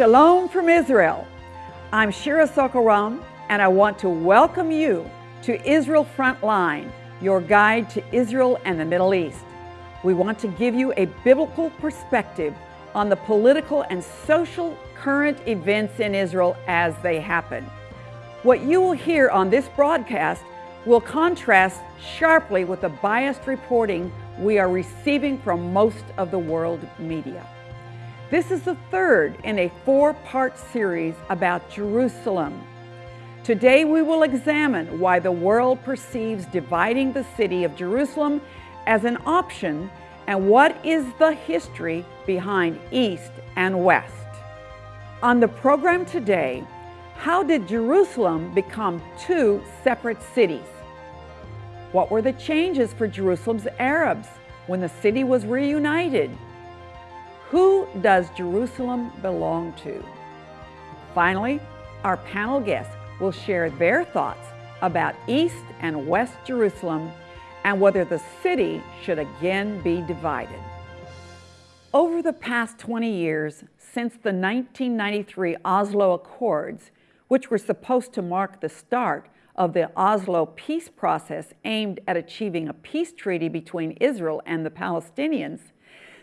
Shalom from Israel. I'm Shira Sorko-Ram, and I want to welcome you to Israel Frontline, your guide to Israel and the Middle East. We want to give you a biblical perspective on the political and social current events in Israel as they happen. What you will hear on this broadcast will contrast sharply with the biased reporting we are receiving from most of the world media. This is the third in a four-part series about Jerusalem. Today we will examine why the world perceives dividing the city of Jerusalem as an option and what is the history behind East and West. On the program today, how did Jerusalem become two separate cities? What were the changes for Jerusalem's Arabs when the city was reunited? Who does Jerusalem belong to? Finally, our panel guests will share their thoughts about East and West Jerusalem and whether the city should again be divided. Over the past 20 years, since the 1993 Oslo Accords, which were supposed to mark the start of the Oslo peace process aimed at achieving a peace treaty between Israel and the Palestinians,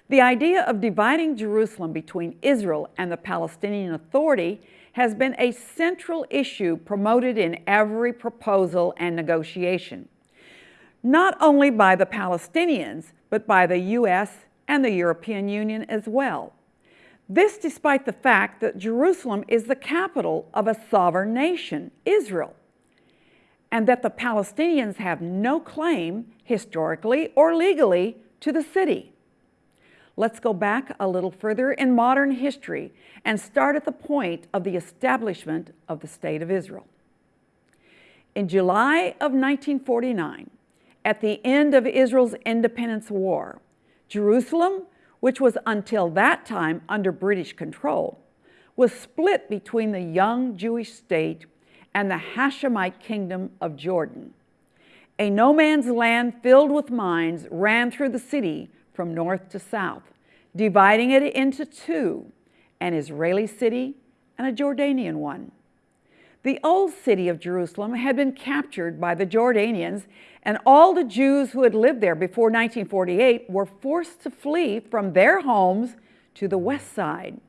the idea of dividing Jerusalem between Israel and the Palestinian Authority has been a central issue promoted in every proposal and negotiation, not only by the Palestinians, but by the U.S. and the European Union as well. This despite the fact that Jerusalem is the capital of a sovereign nation, Israel, and that the Palestinians have no claim, historically or legally, to the city. Let's go back a little further in modern history and start at the point of the establishment of the State of Israel. In July of 1949, at the end of Israel's independence war, Jerusalem, which was until that time under British control, was split between the young Jewish state and the Hashemite kingdom of Jordan. A no man's land filled with mines ran through the city from north to south, dividing it into two, an Israeli city and a Jordanian one. The old city of Jerusalem had been captured by the Jordanians, and all the Jews who had lived there before 1948 were forced to flee from their homes to the west side.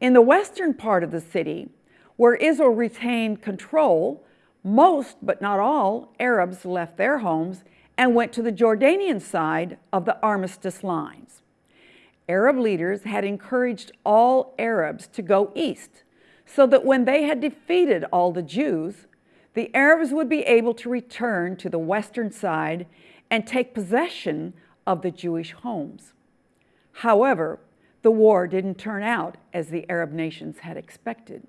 In the western part of the city, where Israel retained control, most, but not all, Arabs left their homes and went to the Jordanian side of the armistice lines. Arab leaders had encouraged all Arabs to go east so that when they had defeated all the Jews, the Arabs would be able to return to the western side and take possession of the Jewish homes. However, the war didn't turn out as the Arab nations had expected.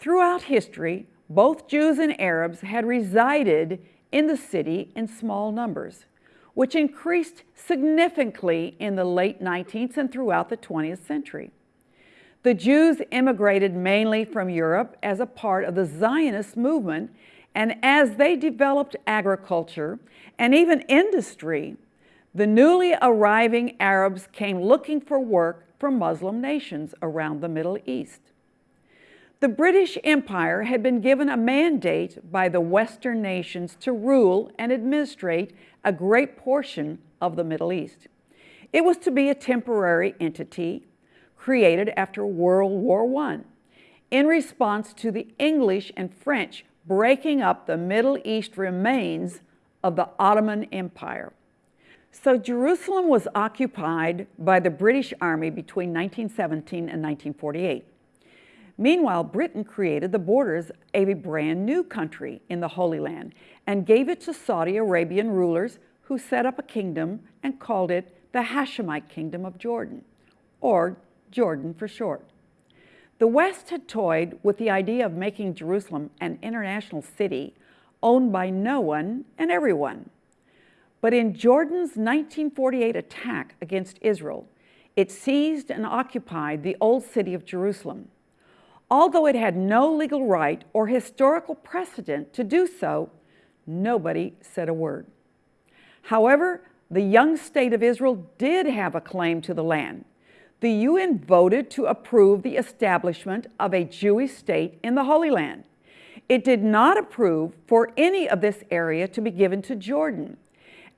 Throughout history, both Jews and Arabs had resided in the city in small numbers, which increased significantly in the late 19th and throughout the 20th century. The Jews immigrated mainly from Europe as a part of the Zionist movement, and as they developed agriculture and even industry, the newly arriving Arabs came looking for work from Muslim nations around the Middle East. The British Empire had been given a mandate by the Western nations to rule and administrate a great portion of the Middle East. It was to be a temporary entity created after World War I in response to the English and French breaking up the Middle East remains of the Ottoman Empire. So Jerusalem was occupied by the British Army between 1917 and 1948. Meanwhile, Britain created the borders of a brand new country in the Holy Land and gave it to Saudi Arabian rulers who set up a kingdom and called it the Hashemite Kingdom of Jordan, or Jordan for short. The West had toyed with the idea of making Jerusalem an international city owned by no one and everyone. But in Jordan's 1948 attack against Israel, it seized and occupied the old city of Jerusalem Although it had no legal right or historical precedent to do so, nobody said a word. However, the young state of Israel did have a claim to the land. the UN voted to approve the establishment of a Jewish state in the Holy Land. It did not approve for any of this area to be given to Jordan.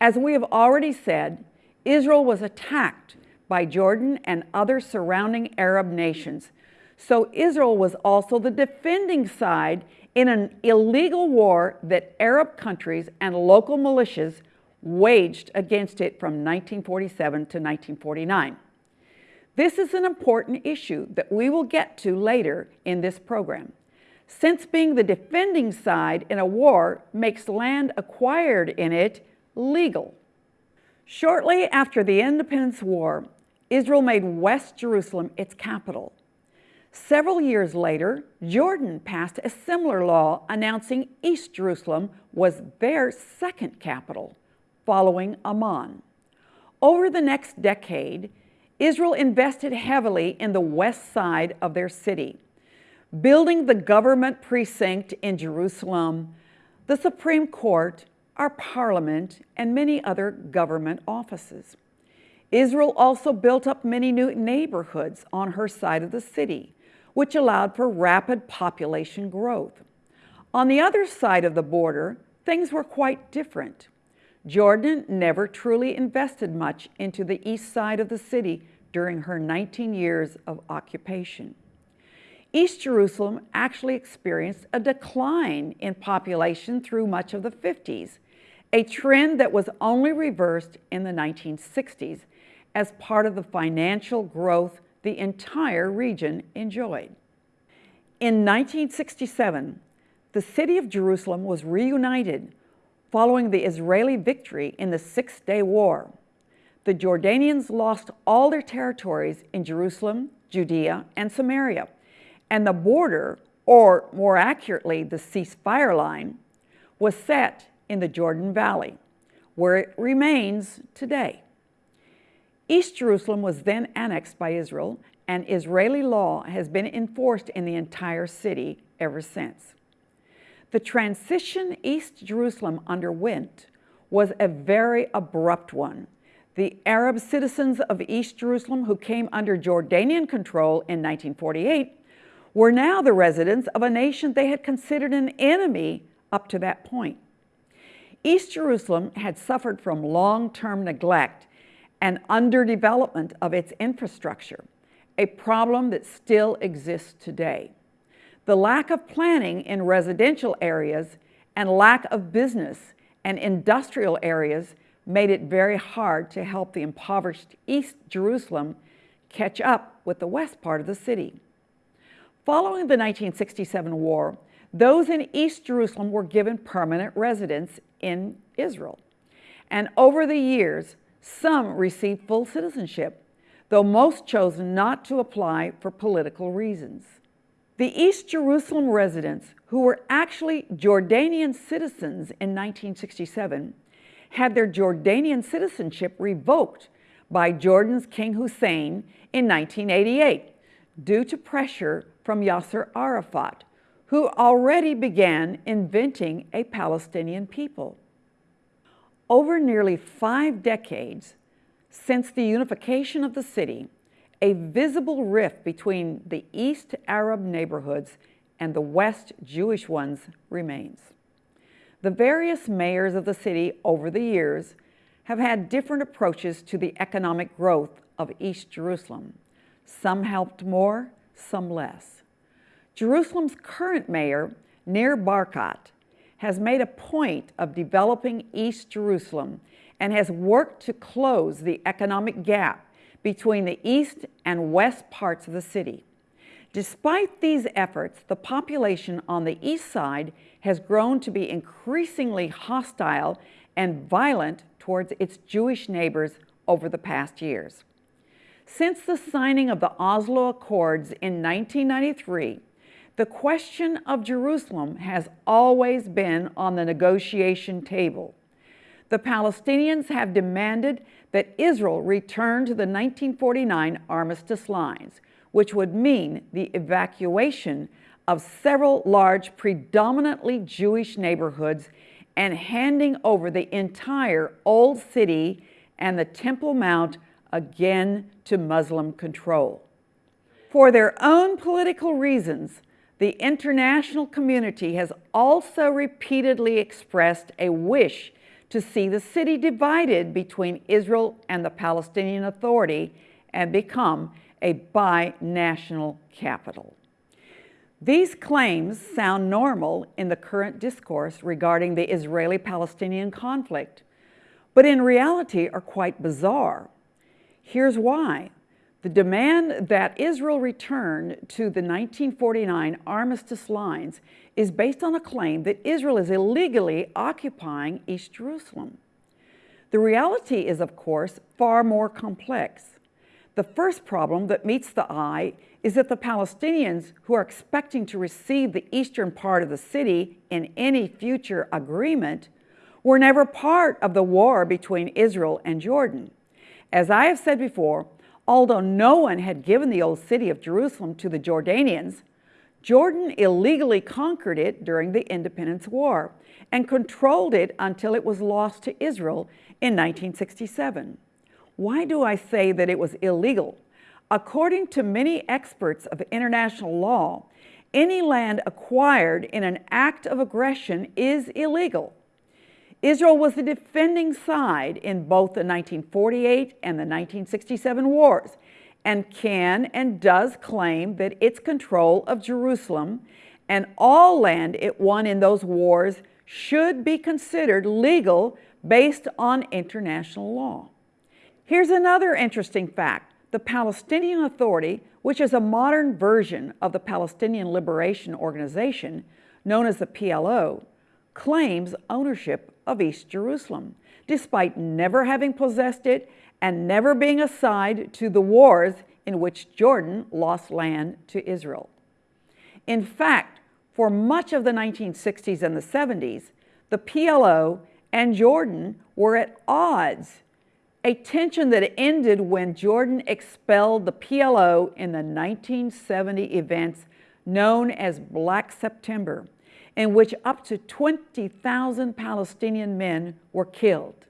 As we have already said, Israel was attacked by Jordan and other surrounding Arab nations. So Israel was also the defending side in an illegal war that Arab countries and local militias waged against it from 1947 to 1949. This is an important issue that we will get to later in this program. Since being the defending side in a war makes land acquired in it legal. Shortly after the Independence War, Israel made West Jerusalem its capital. Several years later, Jordan passed a similar law announcing East Jerusalem was their second capital, following Amman. Over the next decade, Israel invested heavily in the west side of their city, building the government precinct in Jerusalem, the Supreme Court, our parliament, and many other government offices. Israel also built up many new neighborhoods on her side of the city, which allowed for rapid population growth. On the other side of the border, things were quite different. Jordan never truly invested much into the east side of the city during her 19 years of occupation. East Jerusalem actually experienced a decline in population through much of the 50s, a trend that was only reversed in the 1960s as part of the financial growth the entire region enjoyed. In 1967, the city of Jerusalem was reunited following the Israeli victory in the Six-Day War. The Jordanians lost all their territories in Jerusalem, Judea, and Samaria, and the border, or more accurately, the ceasefire line, was set in the Jordan Valley, where it remains today. East Jerusalem was then annexed by Israel, and Israeli law has been enforced in the entire city ever since. The transition East Jerusalem underwent was a very abrupt one. The Arab citizens of East Jerusalem who came under Jordanian control in 1948 were now the residents of a nation they had considered an enemy up to that point. East Jerusalem had suffered from long-term neglect and underdevelopment of its infrastructure, a problem that still exists today. The lack of planning in residential areas and lack of business and industrial areas made it very hard to help the impoverished East Jerusalem catch up with the west part of the city. Following the 1967 war, those in East Jerusalem were given permanent residence in Israel. And over the years, some received full citizenship, though most chose not to apply for political reasons. The East Jerusalem residents, who were actually Jordanian citizens in 1967, had their Jordanian citizenship revoked by Jordan's King Hussein in 1988 due to pressure from Yasser Arafat, who already began inventing a Palestinian people. Over nearly five decades since the unification of the city, a visible rift between the East Arab neighborhoods and the West Jewish ones remains. The various mayors of the city over the years have had different approaches to the economic growth of East Jerusalem. Some helped more, some less. Jerusalem's current mayor, Nir Barkat, has made a point of developing East Jerusalem and has worked to close the economic gap between the east and west parts of the city. Despite these efforts, the population on the east side has grown to be increasingly hostile and violent towards its Jewish neighbors over the past years. Since the signing of the Oslo Accords in 1993, the question of Jerusalem has always been on the negotiation table. The Palestinians have demanded that Israel return to the 1949 armistice lines, which would mean the evacuation of several large, predominantly Jewish neighborhoods and handing over the entire Old City and the Temple Mount again to Muslim control. For their own political reasons, the international community has also repeatedly expressed a wish to see the city divided between Israel and the Palestinian Authority and become a bi-national capital. These claims sound normal in the current discourse regarding the Israeli-Palestinian conflict, but in reality are quite bizarre. Here's why. The demand that Israel return to the 1949 armistice lines is based on a claim that Israel is illegally occupying East Jerusalem. The reality is, of course, far more complex. The first problem that meets the eye is that the Palestinians who are expecting to receive the eastern part of the city in any future agreement were never part of the war between Israel and Jordan. As I have said before, Although no one had given the old city of Jerusalem to the Jordanians, Jordan illegally conquered it during the Independence War and controlled it until it was lost to Israel in 1967. Why do I say that it was illegal? According to many experts of international law, any land acquired in an act of aggression is illegal. Israel was the defending side in both the 1948 and the 1967 wars and can and does claim that its control of Jerusalem and all land it won in those wars should be considered legal based on international law. Here's another interesting fact. The Palestinian Authority, which is a modern version of the Palestinian Liberation Organization, known as the PLO, claims ownership of East Jerusalem, despite never having possessed it and never being a side to the wars in which Jordan lost land to Israel. In fact, for much of the 1960s and the 70s, the PLO and Jordan were at odds, a tension that ended when Jordan expelled the PLO in the 1970 events known as Black September in which up to 20,000 Palestinian men were killed.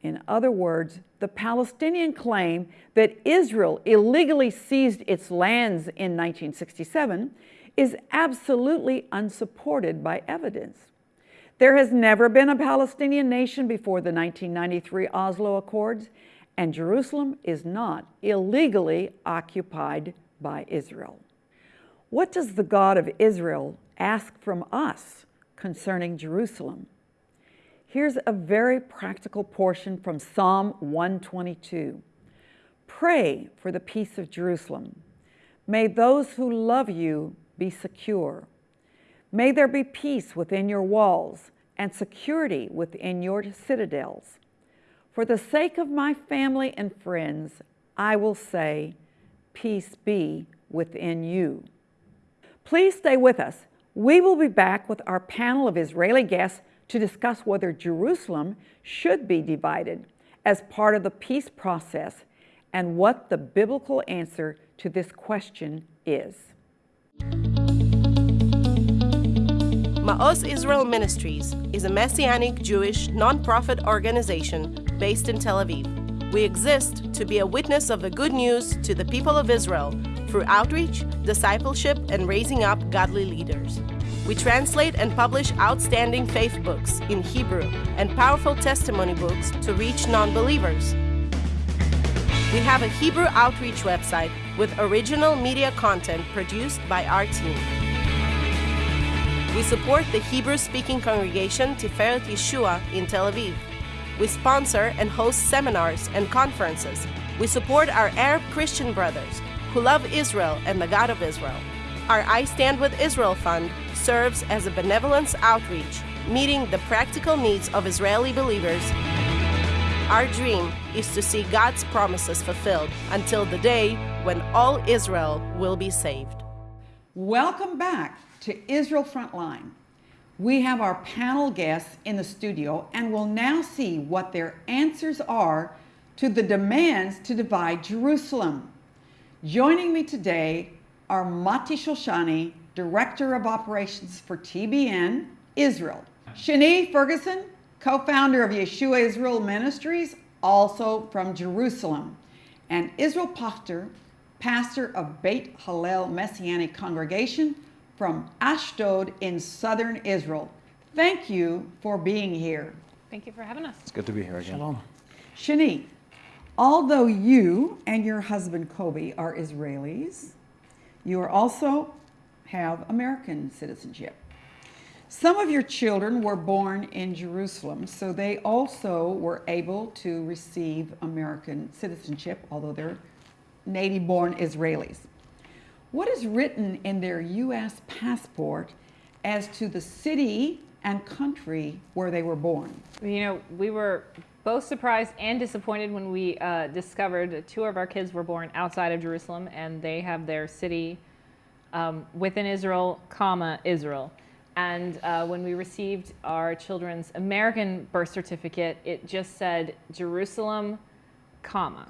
In other words, the Palestinian claim that Israel illegally seized its lands in 1967 is absolutely unsupported by evidence. There has never been a Palestinian nation before the 1993 Oslo Accords, and Jerusalem is not illegally occupied by Israel. What does the God of Israel ask from us concerning Jerusalem. Here's a very practical portion from Psalm 122. Pray for the peace of Jerusalem. May those who love you be secure. May there be peace within your walls and security within your citadels. For the sake of my family and friends, I will say, peace be within you. Please stay with us we will be back with our panel of Israeli guests to discuss whether Jerusalem should be divided as part of the peace process and what the biblical answer to this question is. Maoz Israel Ministries is a Messianic Jewish nonprofit organization based in Tel Aviv. We exist to be a witness of the good news to the people of Israel through outreach, discipleship, and raising up godly leaders. We translate and publish outstanding faith books in Hebrew and powerful testimony books to reach non believers. We have a Hebrew outreach website with original media content produced by our team. We support the Hebrew speaking congregation Tiferet Yeshua in Tel Aviv. We sponsor and host seminars and conferences. We support our Arab Christian brothers who love Israel and the God of Israel. Our I Stand with Israel Fund serves as a benevolence outreach, meeting the practical needs of Israeli believers. Our dream is to see God's promises fulfilled until the day when all Israel will be saved. Welcome back to Israel Frontline. We have our panel guests in the studio and we'll now see what their answers are to the demands to divide Jerusalem. Joining me today are Mati Shoshani, Director of Operations for TBN Israel. Shani Ferguson, co-founder of Yeshua Israel Ministries, also from Jerusalem, and Israel Pochtar, pastor of Beit Hallel Messianic Congregation from Ashdod in southern Israel. Thank you for being here. Thank you for having us. It's good to be here again. Shalom. Shani, although you and your husband Kobi are Israelis, you are also have American citizenship. Some of your children were born in Jerusalem, so they also were able to receive American citizenship, although they're native born Israelis. What is written in their U.S. passport as to the city and country where they were born? You know, we were both surprised and disappointed when we uh, discovered two of our kids were born outside of Jerusalem and they have their city um, within Israel, comma, Israel. And uh, when we received our children's American birth certificate, it just said Jerusalem, comma,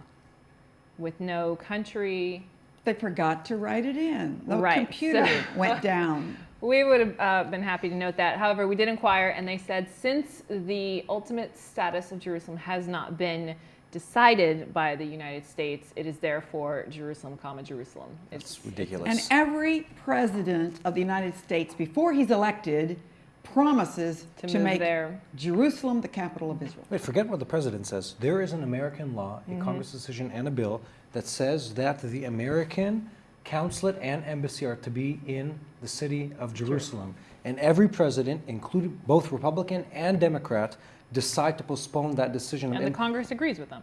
with no country. They forgot to write it in. The Right, computer so- went down. We would have uh, been happy to note that. However, we did inquire, and they said since the ultimate status of Jerusalem has not been decided by the United States, it is therefore Jerusalem, comma Jerusalem. It's And ridiculous. And every president of the United States, before he's elected, promises To to, make there. Jerusalem the capital of Israel. Wait, forget what the president says. There is an American law, a Mm-hmm. Congress decision, and a bill that says that the American consulate and embassy are to be in the city of Jerusalem. And every president, including both Republican and Democrat, decide to postpone that decision. And the Congress agrees with them.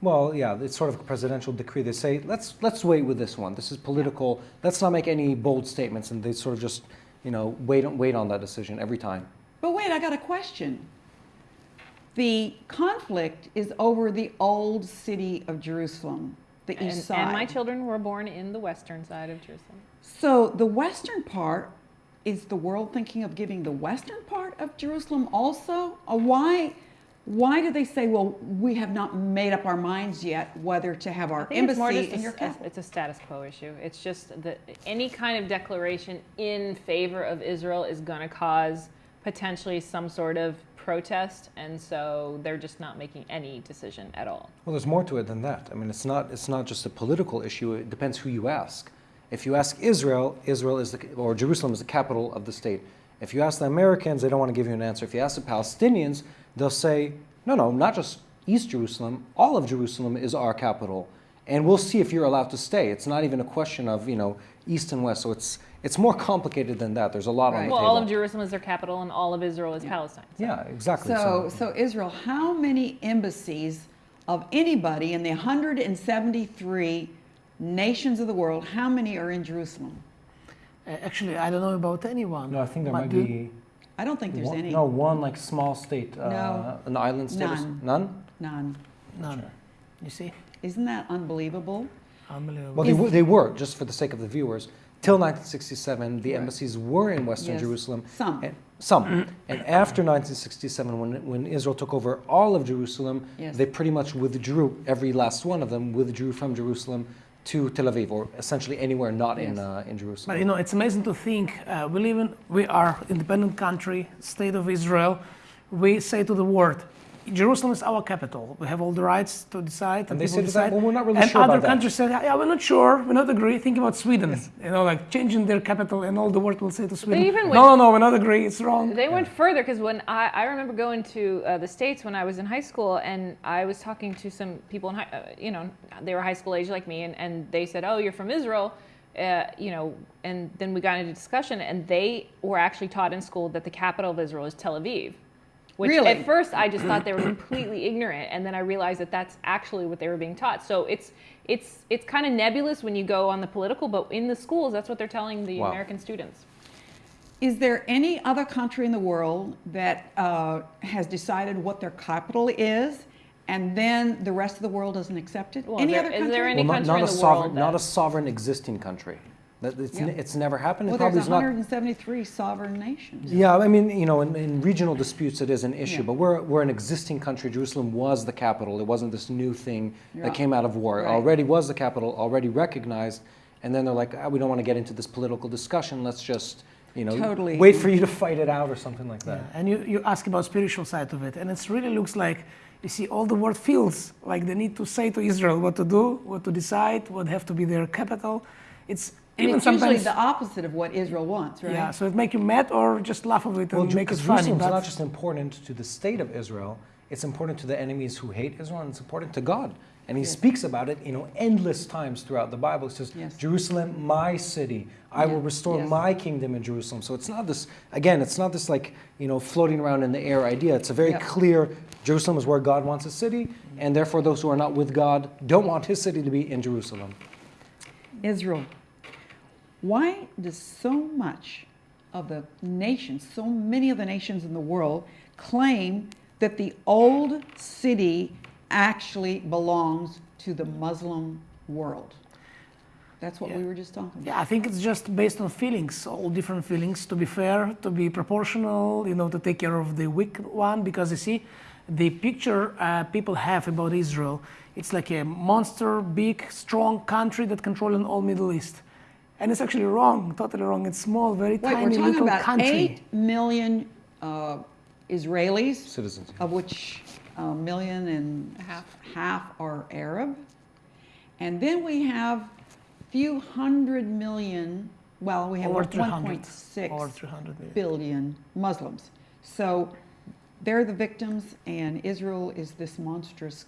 Well, yeah, it's sort of a presidential decree. They say, let's let's wait with this one. This is political. Let's not make any bold statements, and they sort of just, you know, wait wait on that decision every time. But wait, I got a question. The conflict is over the old city of Jerusalem, the And, side. and my children were born in the western side of Jerusalem. So the western part, is the world thinking of giving the western part of Jerusalem also? Uh, why, why do they say, well, we have not made up our minds yet whether to have our I think it's more embassy in your capital? it's a status quo issue. It's just that any kind of declaration in favor of Israel is going to cause potentially some sort of protest, and so they're just not making any decision at all. Well, there's more to it than that. I mean, it's not it's not just a political issue. It depends who you ask. If you ask Israel, Israel is the or Jerusalem is the capital of the state. If you ask the Americans, they don't want to give you an answer. If you ask the Palestinians, they'll say, no, no, not just East Jerusalem. All of Jerusalem is our capital, and we'll see if you're allowed to stay. It's not even a question of you know East and West. So it's it's more complicated than that. There's a lot on Right. the Well, table. all of Jerusalem is their capital, and all of Israel is Palestine. yeah, exactly. So, so Israel, how many embassies of anybody in the 173 nations of the world, how many are in Jerusalem? Uh, Actually, I don't know about anyone. no, I think there But might do- be. I don't think there's one, any. No, one like small state, uh, No. an island state. or None. None? None. None. You see? Isn't that unbelievable? Unbelievable. Well, they, Is- they were, just for the sake of the viewers, till 1967, the Right. embassies were in Western Yes. Jerusalem. Some. And, some. and after 1967, when, when Israel took over all of Jerusalem, Yes. they pretty much withdrew, every last one of them withdrew from Jerusalem to Tel Aviv, or essentially anywhere not in, uh, in Jerusalem. But you know, it's amazing to think uh, we live in, we are independent country, state of Israel. We say to the world, Jerusalem is our capital. We have all the rights to decide. And they people say to that, well, we're not really and sure other about that. countries say, yeah, we're not sure, we're not agree. Think about Sweden, you know, like changing their capital, and all the world will say to Sweden, even no, went- no, no, we're not agree. It's wrong. They went further because when I, I remember going to uh, the states when I was in high school, and I was talking to some people in high, uh, you know, they were high school age like me, and, and they said, "Oh, you're from Israel," uh, you know, and then we got into discussion, and they were actually taught in school that the capital of Israel is Tel Aviv. Which Really? at first I just thought they were completely ignorant, and then I realized that that's actually what they were being taught. So it's it's it's kind of nebulous when you go on the political, but in the schools, that's what they're telling the Wow. American students. Is there any other country in the world that uh, has decided what their capital is, and then the rest of the world doesn't accept it? Well, any is other there- is country? there any well, not, country not in a the sovereign, world not a sovereign existing country. That it's, Yeah. it's never happened. well, it there's is not. 173 sovereign nations. Yeah, I mean, you know, in, in regional disputes, it is an issue, Yeah. but we're, we're an existing country. Jerusalem was the capital. It wasn't this new thing Yeah. that came out of war. It Right. already was the capital, already recognized, and then they're like, ah, we don't want to get into this political discussion. Let's just, you know, Totally. wait for you to fight it out or something like that. Yeah, And you, you ask about spiritual side of it, and it really looks like you see all the world feels like they need to say to Israel what to do, what to decide, what have to be their capital. It's And even it's usually the opposite of what Israel wants, right? yeah. So it make you mad or just laugh of it Well, and Ju- make it 'cause funny. Jerusalem's But not just important to the state of Israel; it's important to the enemies who hate Israel, and it's important to God. And He Yes. speaks about it, you know, endless times throughout the Bible. He says, Yes. "Jerusalem, my city, I will restore Yes. my kingdom in Jerusalem." So it's not this again. It's not this like you know floating around in the air idea. It's a very Yeah. clear. Jerusalem is where God wants a city, and therefore those who are not with God don't want His city to be in Jerusalem. Israel. Why does so much of the nations, so many of the nations in the world, claim that the old city actually belongs to the Muslim world? That's what we were just talking about. Yeah, I think it's just based on feelings, all different feelings, to be fair, to be proportional, you know, to take care of the weak one. Because you see, the picture uh, people have about Israel, it's like a monster, big, strong country that controlling all Middle East. And it's actually wrong, totally wrong. It's small, very Wait, tiny we're talking about country. 8 million uh, Israelis, Citizens. of which a million and Half. half are Arab. And then we have few hundred million, well, we have Over like 300. 1.6 Over 300 million. billion Muslims. So they're the victims, and Israel is this monstrous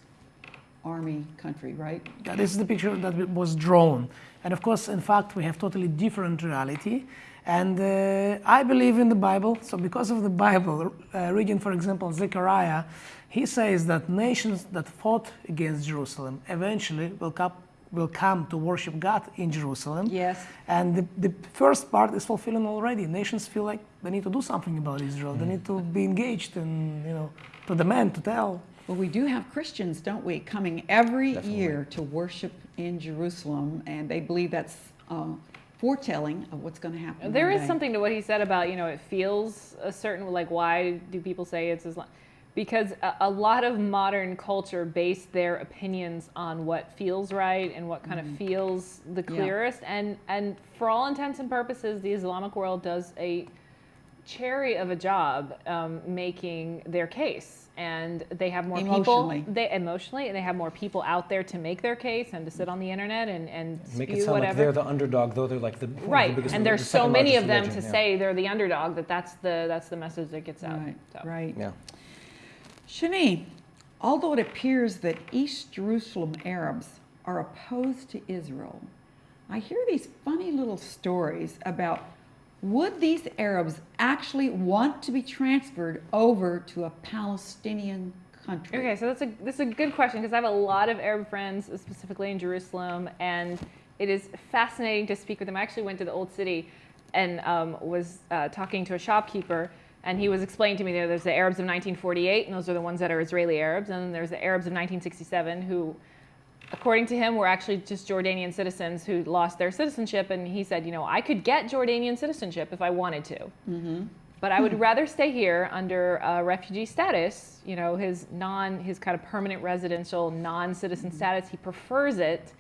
army country, right? Yeah, this is the picture that was drawn. And of course, in fact, we have totally different reality. And uh, I believe in the Bible. So because of the Bible, uh, reading, for example, Zechariah, he says that nations that fought against Jerusalem eventually will come, will come to worship God in Jerusalem. Yes. And the, the first part is fulfilling already. Nations feel like they need to do something about Israel. They need to be engaged and, you know, to demand, to tell. Well, we do have Christians, don't we, coming every year to worship in Jerusalem, and they believe that's uh, foretelling of what's going to happen. There is day. something to what he said about, you know, it feels a certain, like, why do people say it's Islam? Because a, a lot of modern culture base their opinions on what feels right and what kind of feels the Mm-hmm. Yeah. clearest. And, and for all intents and purposes, the Islamic world does a cherry of a job um, making their case. And they have more Emotionally. people, they emotionally, and they have more people out there to make their case and to sit on the internet and, and Make spew it sound whatever. like they're the underdog, though they're like the one of the Right, biggest- and the there's so many of them religion, to yeah. say they're the underdog that that's the that's the message that gets out. Right, So. right. Yeah. Shani, although it appears that East Jerusalem Arabs are opposed to Israel, I hear these funny little stories about would these Arabs actually want to be transferred over to a Palestinian country? Okay, so that's a this is a good question because I have a lot of Arab friends, specifically in Jerusalem, and it is fascinating to speak with them. I actually went to the old city and um, was uh, talking to a shopkeeper, and he was explaining to me that there's the Arabs of 1948, and those are the ones that are Israeli Arabs, and then there's the Arabs of 1967 who. According to him, were actually just Jordanian citizens who lost their citizenship, and he said, you know, I could get Jordanian citizenship if I wanted to. but I would rather stay here under uh, refugee status. You know, his non, his kind of permanent residential non-citizen status. He prefers it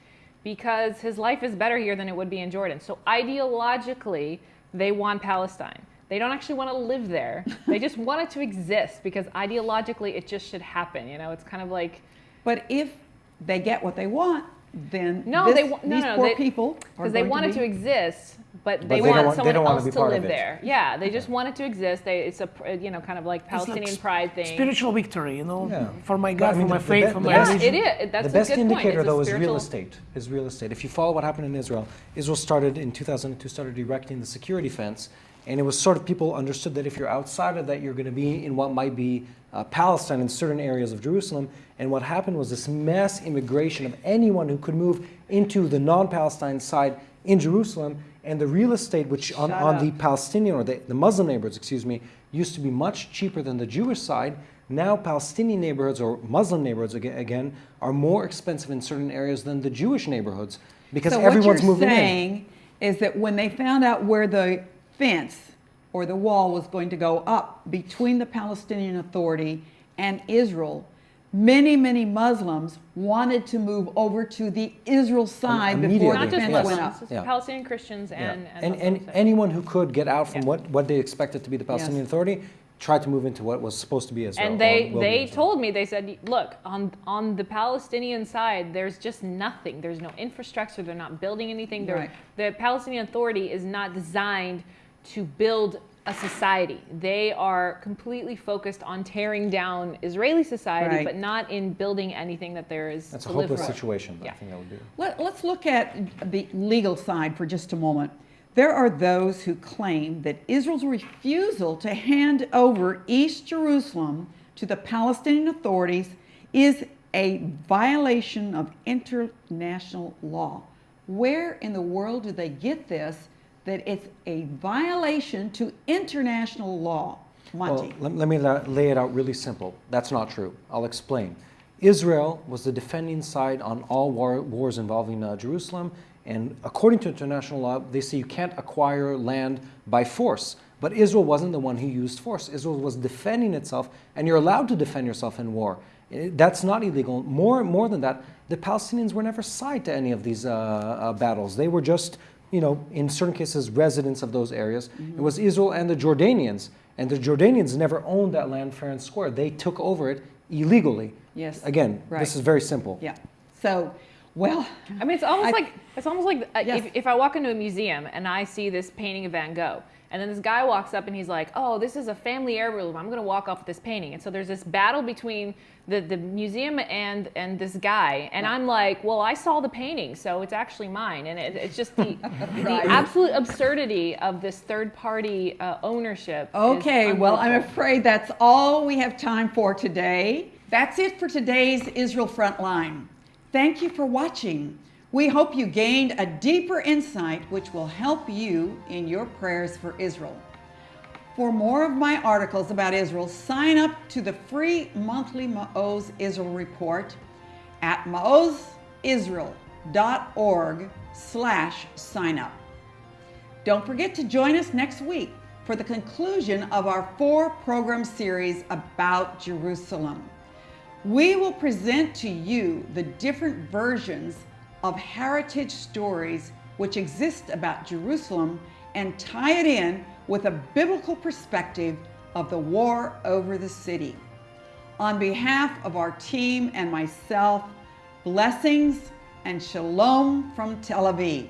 because his life is better here than it would be in Jordan. So ideologically, they want Palestine. They don't actually want to live there. They just want it to exist because ideologically, it just should happen. You know, it's kind of like But if they get what they want, then no, this- they wa- no, these no, poor they, people because they going want it be- to exist, but they they want want- they someone don't wanna else to live there. Yeah, they just want it to exist. They, it's a you know kind of like It's like Palestinian pride thing. Spiritual victory, you know, Yeah. for my But, God, I mean, for my the- the faith, be- for the my best- Yeah, religion. it is. That's the best a good point. indicator, It's a though, is real estate. Is real estate. If you follow what happened in Israel, Israel started in 2002, started erecting the security fence, and it was sort of people understood that if you're outside of that, you're going to be in what might be uh, Palestine in certain areas of Jerusalem. And what happened was this mass immigration of anyone who could move into the non-Palestine side in Jerusalem, and the real estate, which on, on the Palestinian or the, the Muslim neighborhoods, excuse me, used to be much cheaper than the Jewish side. Now, Palestinian neighborhoods or Muslim neighborhoods again, again are more expensive in certain areas than the Jewish neighborhoods because so everyone's what you're moving in. saying is that when they found out where the fence or the wall was going to go up between the Palestinian Authority and Israel, many, many Muslims wanted to move over to the Israel side before immediately, the Not just fence yes. went Muslims, up. Yeah. Palestinian Christians Yeah. and and, and, anyone who could get out from Yeah. what, what they expected to be the Palestinian Yes. Authority tried to move into what was supposed to be Israel. and they they Israel. told me they said look on on the palestinian side there's just nothing there's no infrastructure they're not building anything Right. the palestinian authority is not designed to build a society they are completely focused on tearing down israeli society Right. but not in building anything that there is That's a to live hopeless for. situation. I think that would be. Let, let's look at the legal side for just a moment. There are those who claim that Israel's refusal to hand over East Jerusalem to the Palestinian authorities is a violation of international law. Where in the world do they get this that it's a violation to international law? Monty. Well, let, let me la- lay it out really simple. That's not true. I'll explain. Israel was the defending side on all war, wars involving uh, Jerusalem, and according to international law, they say you can't acquire land by force. But Israel wasn't the one who used force. Israel was defending itself, and you're allowed to defend yourself in war. Eh, That's not illegal. More, more than that, the Palestinians were never side to any of these uh, uh, battles. They were just, you know, in certain cases, residents of those areas. It was Israel and the Jordanians, and the Jordanians never owned that land fair and square. They took over it illegally. Yes. Again, Right. this is very simple. yeah. So, well, I mean, it's almost I- like it's almost like uh, Yes. if, if I walk into a museum and I see this painting of Van Gogh, and then this guy walks up and he's like, "Oh, this is a family heirloom. I'm going to walk off with this painting." And so there's this battle between the, the museum and and this guy, and I'm like, "Well, I saw the painting, so it's actually mine." And it, it's just the the absolute absurdity of this third party uh, ownership. Okay, well, I'm afraid that's all we have time for today. That's it for today's Israel Frontline. Thank you for watching. We hope you gained a deeper insight which will help you in your prayers for Israel. For more of my articles about Israel, sign up to the free monthly Maoz Israel report at maozisrael.org slash sign up. Don't forget to join us next week for the conclusion of our four program series about Jerusalem. We will present to you the different versions of heritage stories which exist about Jerusalem and tie it in with a biblical perspective of the war over the city. On behalf of our team and myself, blessings and shalom from Tel Aviv.